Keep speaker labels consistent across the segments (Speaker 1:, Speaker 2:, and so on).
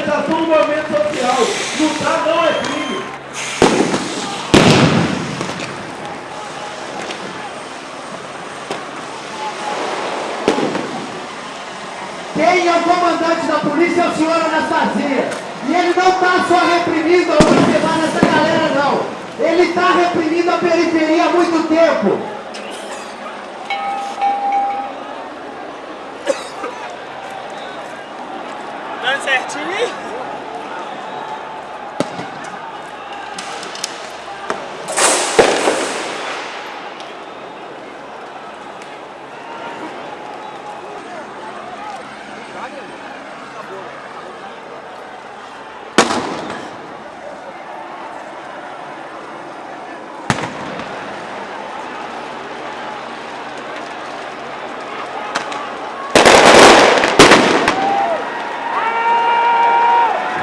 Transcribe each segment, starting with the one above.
Speaker 1: organização do movimento social. Lutar não é crime.
Speaker 2: Quem é o comandante da polícia é o senhor Anastasia. E ele não está só reprimindo a observar nessa galera, não. Ele está reprimindo a periferia há muito tempo.
Speaker 3: Dando certinho?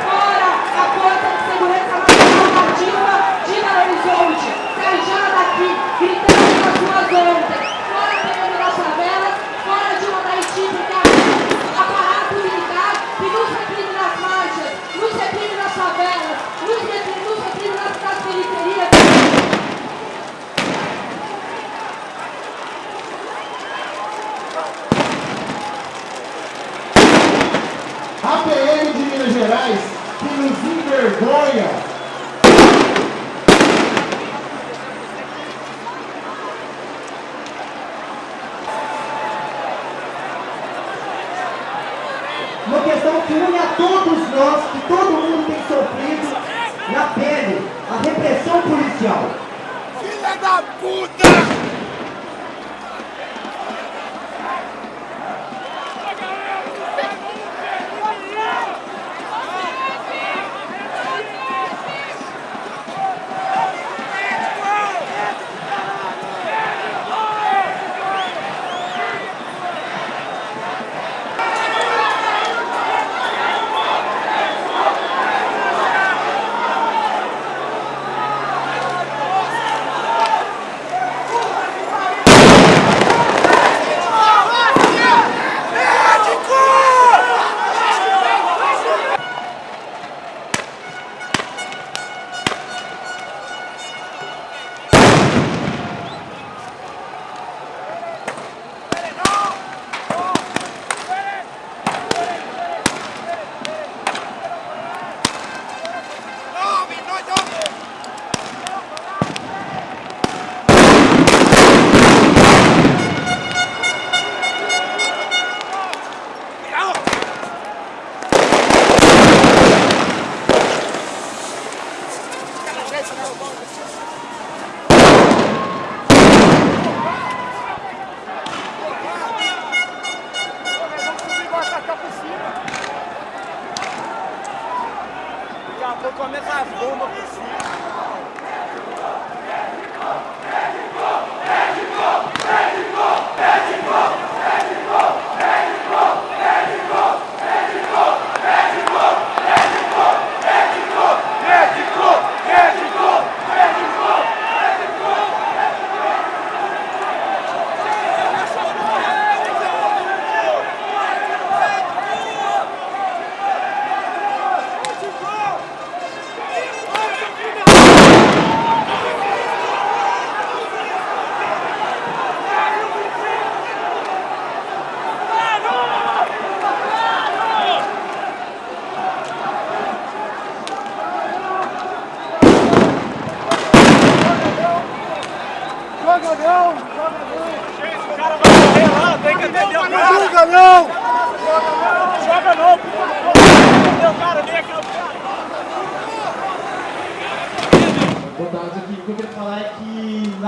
Speaker 4: Fora a força de segurança nacional nativa Dina Horizonte, Cajana daqui, gritando nas ruas ontem. Fora a PM das favelas, fora de uma da Haiti, porque a aparato militar que nos reprime nas marchas, nos reprime nas favelas, nos reprime, nos reprime nas, nas periferias.
Speaker 2: A PM de Minas Gerais que nos envergonha.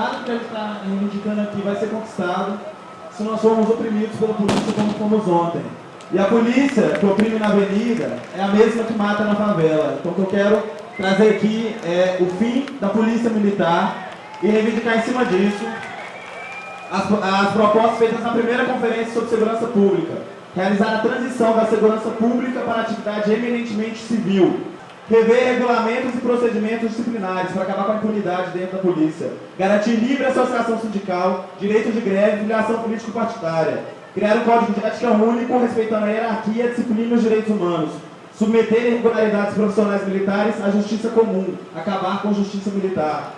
Speaker 1: Nada que gente está reivindicando aqui vai ser conquistado se nós formos oprimidos pela polícia como fomos ontem. E a polícia que oprime na avenida é a mesma que mata na favela. Então o que eu quero trazer aqui é o fim da polícia militar e reivindicar em cima disso as, as propostas feitas na primeira conferência sobre segurança pública. Realizar a transição da segurança pública para a atividade eminentemente civil. Rever regulamentos e procedimentos disciplinares para acabar com a impunidade dentro da polícia. Garantir livre associação sindical, direito de greve e filiação político-partidária. Criar um código de ética único, respeitando a hierarquia, a disciplina e os direitos humanos.
Speaker 5: submeter irregularidades profissionais militares à justiça comum, acabar com a justiça militar.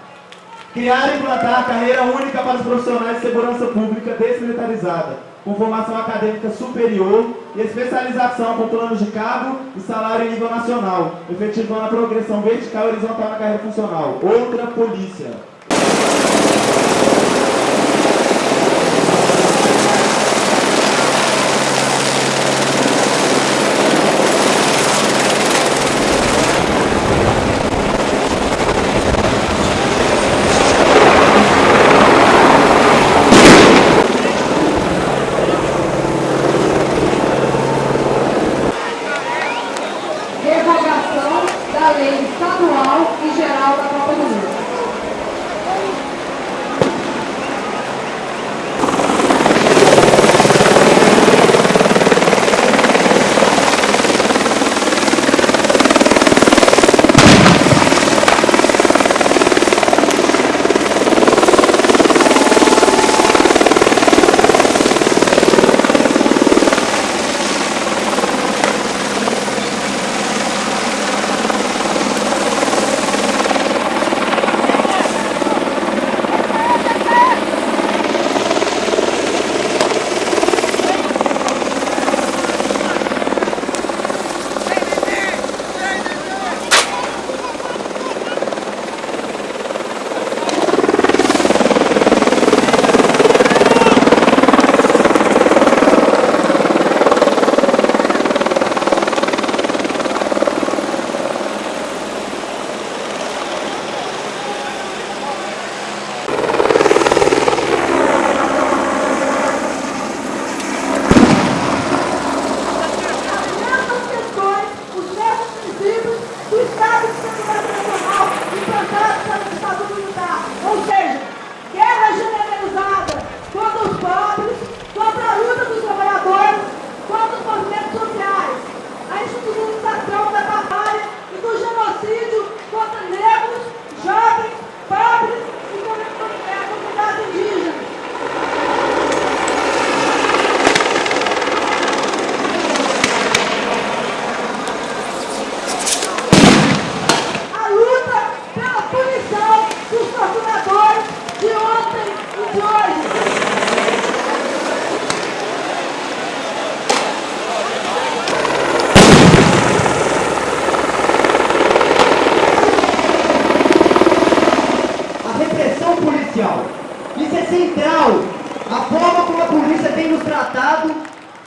Speaker 5: Criar e implantar carreira única para os profissionais de segurança pública desmilitarizada, com formação acadêmica superior e especialização com planos de cabo e salário em nível nacional, efetivando a progressão vertical e horizontal na carreira funcional. Outra polícia.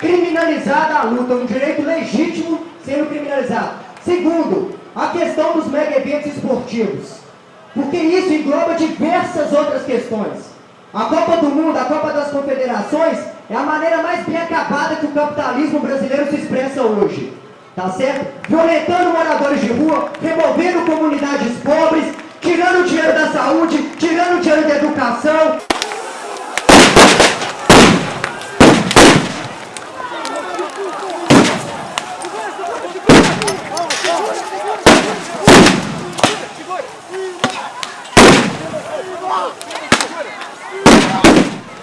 Speaker 6: Criminalizada a luta, um direito legítimo sendo criminalizado. Segundo, a questão dos mega eventos esportivos. Porque isso engloba diversas outras questões. A Copa do Mundo, a Copa das Confederações, é a maneira mais bem acabada que o capitalismo brasileiro se expressa hoje. Tá certo? Violentando moradores de rua, removendo comunidades pobres, tirando o dinheiro da saúde, tirando o dinheiro da educação.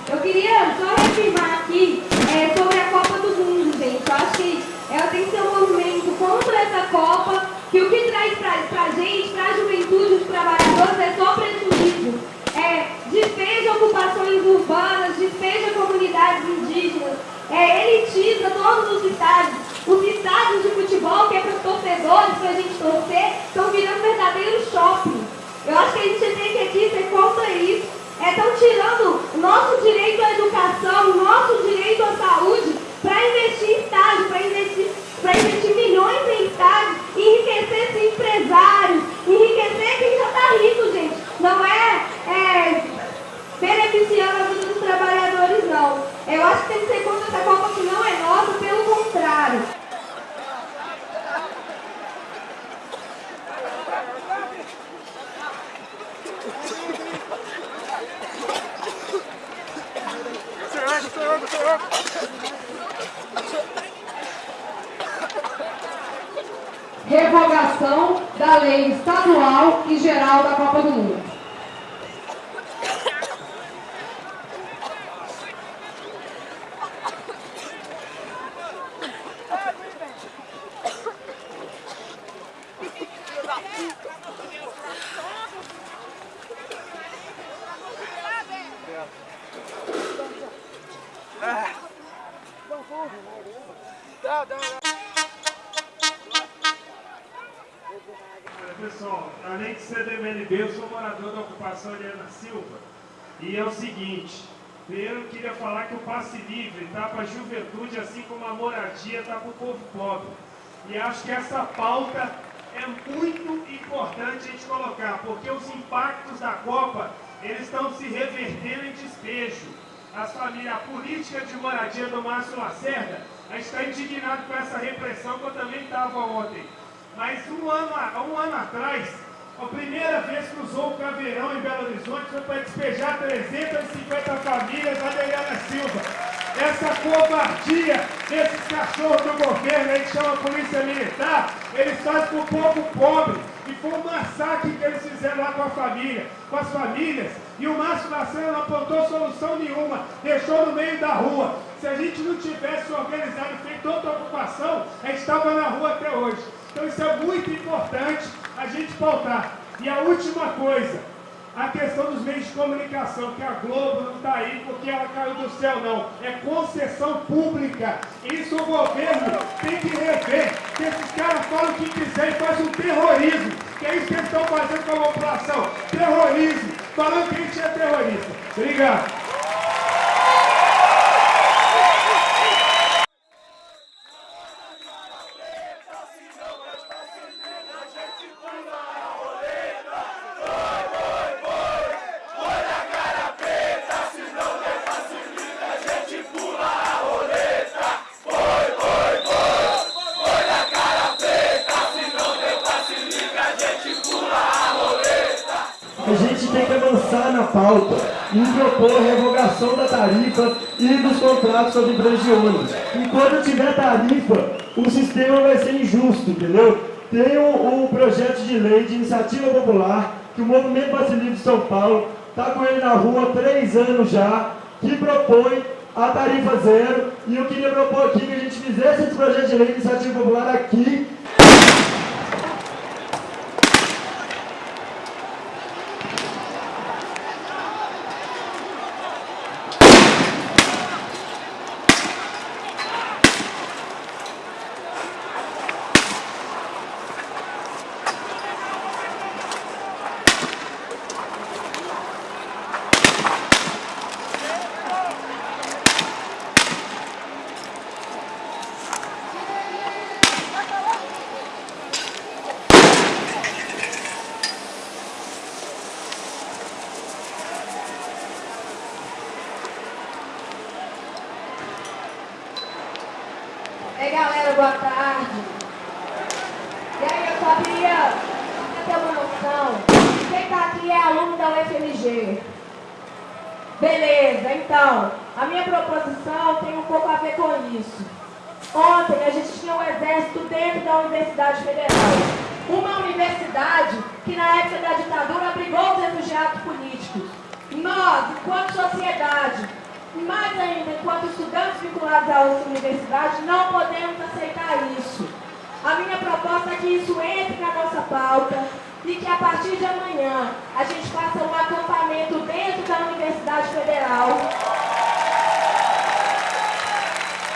Speaker 7: Eu queria só reafirmar aqui é, sobre a Copa do Mundo, gente. Eu acho que ela tem que ser um movimento contra essa Copa, que o que traz pra, pra gente, pra juventude, os trabalhadores, é só prejuízo. É, despeja ocupações urbanas, despeja comunidades indígenas, é, elitiza todos os estádios. Os estádios de futebol, que é para os torcedores, para a gente torcer, estão virando verdadeiros shopping. Eu acho que a gente tem que aqui ser contra isso. Estão tirando o nosso direito à educação, o nosso direito à saúde, para investir em estádio, para investir, pra investir milhões em estádio, e enriquecer esses empresários, enriquecer quem já está rico, gente. Não é, é beneficiando a vida dos trabalhadores, não. Eu acho que tem que ser contra essa Copa que não é nossa, pelo contrário. Revogação da lei estadual e geral da Copa do Mundo.
Speaker 8: pessoal, além de eu sou morador da ocupação Helena Silva. E é o seguinte, primeiro eu queria falar que o passe livre está para a juventude, assim como a moradia está para o povo pobre. E acho que essa pauta é muito importante a gente colocar, porque os impactos da Copa, eles estão se revertendo em despejo. As famílias, a política de moradia do Márcio Lacerda, a gente está indignado com essa repressão que eu também estava ontem. Mas um ano, um ano atrás, a primeira vez que usou o caveirão em Belo Horizonte foi para despejar 350 famílias da Adriana Silva. Essa covardia desses cachorros do governo, aí que chama Polícia Militar, eles fazem para o povo pobre. E foi um massacre que eles fizeram lá com a família, com as famílias. E o Márcio Lacerda não apontou solução nenhuma, deixou no meio da rua. Se a gente não tivesse organizado e feito outra ocupação, a gente estava na rua até hoje. Então isso é muito importante a pautar. E a última coisa, a questão dos meios de comunicação, que a Globo não está aí porque ela caiu do céu, não. É concessão pública. Isso o governo tem que rever. Que esses caras falam o que quiser e fazem um terrorismo. Que é isso que eles estão fazendo com a população. Terrorismo. Falando que a gente é terrorista. Obrigado.
Speaker 1: Pauta em propor a revogação da tarifa e dos contratos sobre empresas de ônibus. Enquanto tiver tarifa, o sistema vai ser injusto, entendeu? Tem um, um projeto de lei de iniciativa popular que o Movimento Brasileiro de São Paulo está com ele na rua há três anos já, que propõe a tarifa zero, e eu queria propor aqui que a gente fizesse esse projeto de lei de iniciativa popular aqui,
Speaker 4: Ei galera, boa tarde. E aí, eu só queria ter uma noção. Quem tá aqui é aluno da UFMG. Beleza, então, a minha proposição tem um pouco a ver com isso. Ontem a gente tinha um exército dentro da Universidade Federal. Uma universidade que na época da ditadura abrigou os refugiados políticos. Nós, enquanto sociedade, mais ainda, enquanto estudantes vinculados à universidade, não podemos aceitar isso. A minha proposta é que isso entre na nossa pauta e que a partir de amanhã a gente faça um acampamento dentro da Universidade Federal,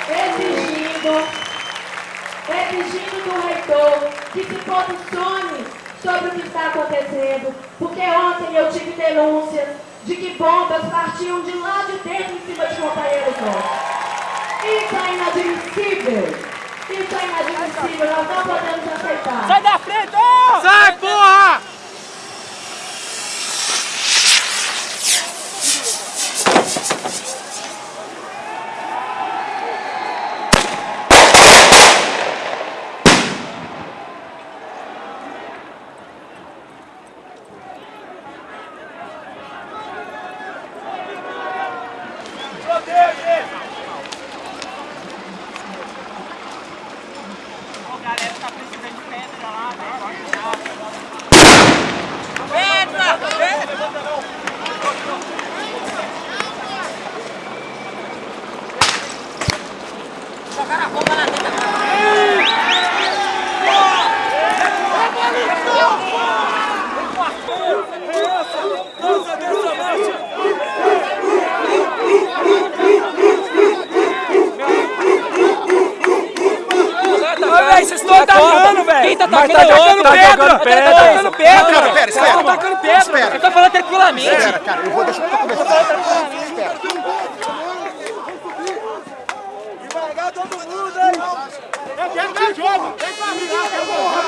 Speaker 4: exigindo, exigindo do reitor que se posicione sobre o que está acontecendo, porque ontem eu tive denúncias de que bombas partiam de lá de dentro em cima de companheiros nossos. Isso é inadmissível. Isso é inadmissível. Nós não podemos aceitar.
Speaker 9: Sai da
Speaker 10: tá atacando. Tá jogando pedra. Tá atacando pedra.
Speaker 11: Cara, pera, espera.
Speaker 10: Tá atacando pedra.
Speaker 11: Espera.
Speaker 10: Eu tô falando tranquilamente.
Speaker 11: Espera, cara, eu vou deixar eu conversar. Espera.
Speaker 12: Devagar todo mundo, hein? Eu quero que joga. Vem pra mim, lá, que eu vou lá.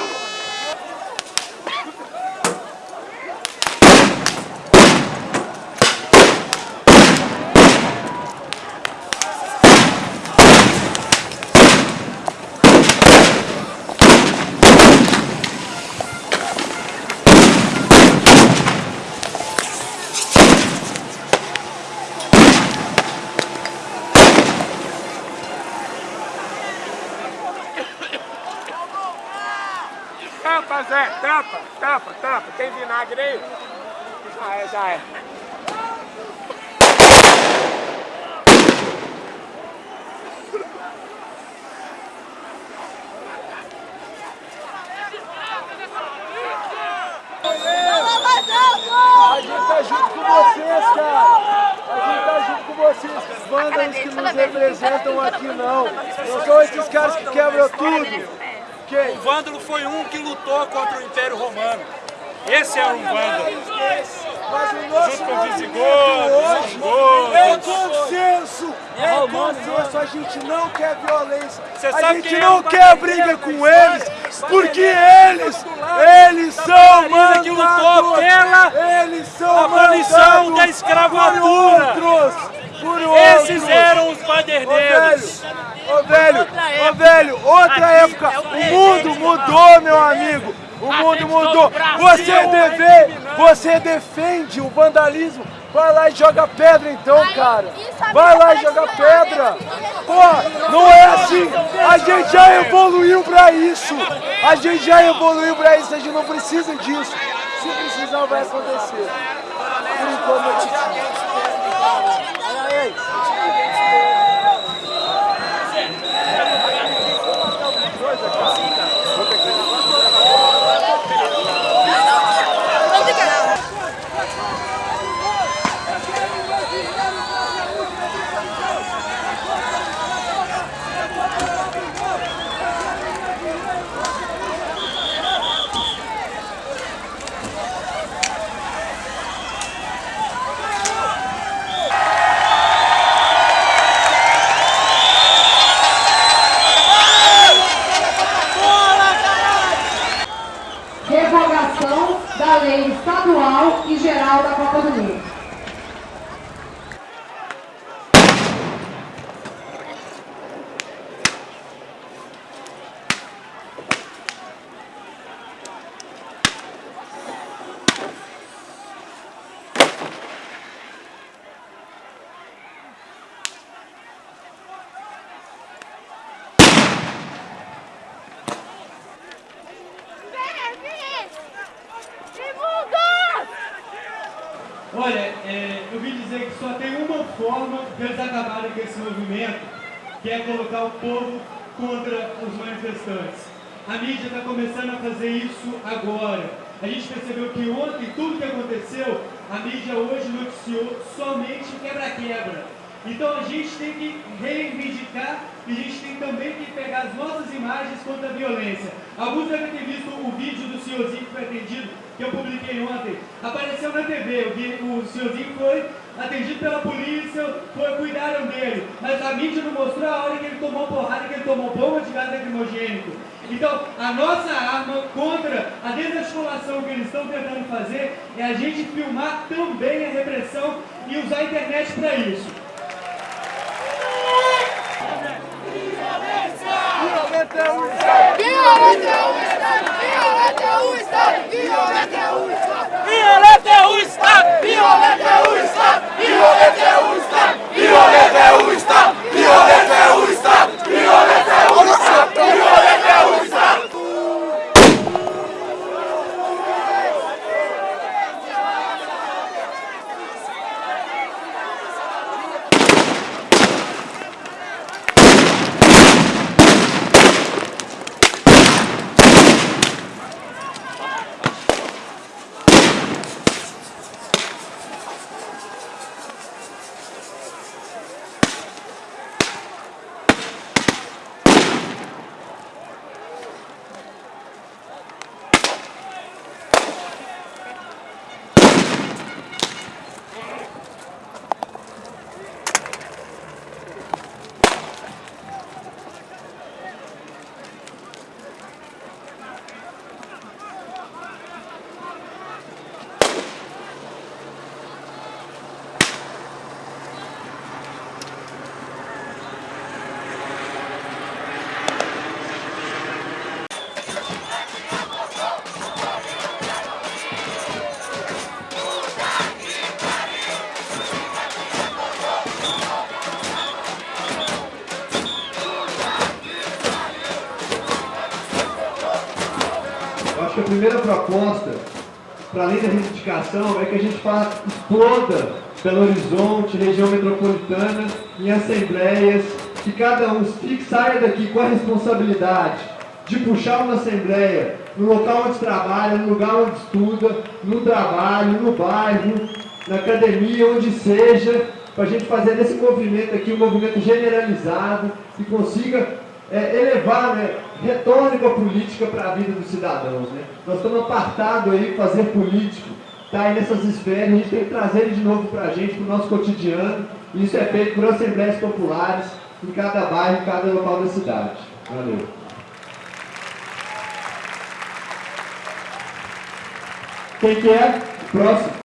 Speaker 12: Tampa, Zé, tampa, tampa. Tem vinagre aí? Já é, já é. A gente tá junto com vocês, cara. A gente tá junto com vocês. Os vândalos que nos representam aqui não. Não são esses caras que quebram tudo.
Speaker 3: O vândalo foi um que lutou contra o Império Romano. Esse é um vândalo. Junto com visigodos, visigodos.
Speaker 12: é consenso, é consenso, a gente não quer violência, a gente
Speaker 3: é
Speaker 12: não quer briga com eles, porque eles, eles
Speaker 3: Da
Speaker 12: são
Speaker 3: marina que lutou
Speaker 12: mandados,
Speaker 3: pela
Speaker 12: eles são
Speaker 3: abolição
Speaker 12: mandados
Speaker 3: da escravatura.
Speaker 12: por outros, por
Speaker 3: Esses
Speaker 12: outros.
Speaker 3: eram os baderneiros.
Speaker 12: Ô velho, ô velho, outra época, o mundo mudou, meu amigo. O mundo mudou. Você deve, você defende o vandalismo. Vai lá e joga pedra então, cara. Vai lá e joga pedra. Pô, não é assim. A gente já evoluiu pra isso. A gente já evoluiu pra isso. A gente não precisa disso. Se precisar, vai acontecer. Por enquanto, eu te
Speaker 13: Revogação da lei estadual e geral da Copa do Mundo.
Speaker 14: Olha, é, eu vim dizer que só tem uma forma de eles acabarem com esse movimento, que é colocar o povo contra os manifestantes. A mídia está começando a fazer isso agora. A gente percebeu que ontem, tudo que aconteceu, a mídia hoje noticiou somente quebra-quebra. Então a gente tem que reivindicar e a gente tem também que pegar as nossas imagens contra a violência. Alguns devem ter visto o vídeo do senhorzinho que foi atendido, que eu publiquei ontem. Apareceu na TV, o, senhorzinho foi atendido pela polícia, foi, cuidaram dele. Mas a mídia não mostrou a hora que ele tomou porrada, que ele tomou bomba de gás lacrimogênico. Então, a nossa arma contra a desarticulação que eles estão tentando fazer é a gente filmar também a repressão e usar a internet para isso.
Speaker 12: violento é o
Speaker 10: Violeta u istan, violete u istan, violete u istan, violete u istan, violete u istan, violete
Speaker 15: u istan, violete u. para além da reivindicação, é que a gente faça, exploda Belo Horizonte, região metropolitana, em assembleias, que cada um fique, saia daqui com a responsabilidade de puxar uma assembleia no local onde trabalha, no lugar onde estuda, no trabalho, no bairro, na academia, onde seja, para a gente fazer desse movimento aqui um movimento generalizado que consiga é, elevar, né, retórica política para a vida dos cidadãos. Né? Nós estamos apartados aí, fazer político, está aí nessas esferas, a gente tem que trazer ele de novo para a gente, para o nosso cotidiano, e isso é feito por assembleias populares em cada bairro, em cada local da cidade. Valeu. Quem que é? Próximo.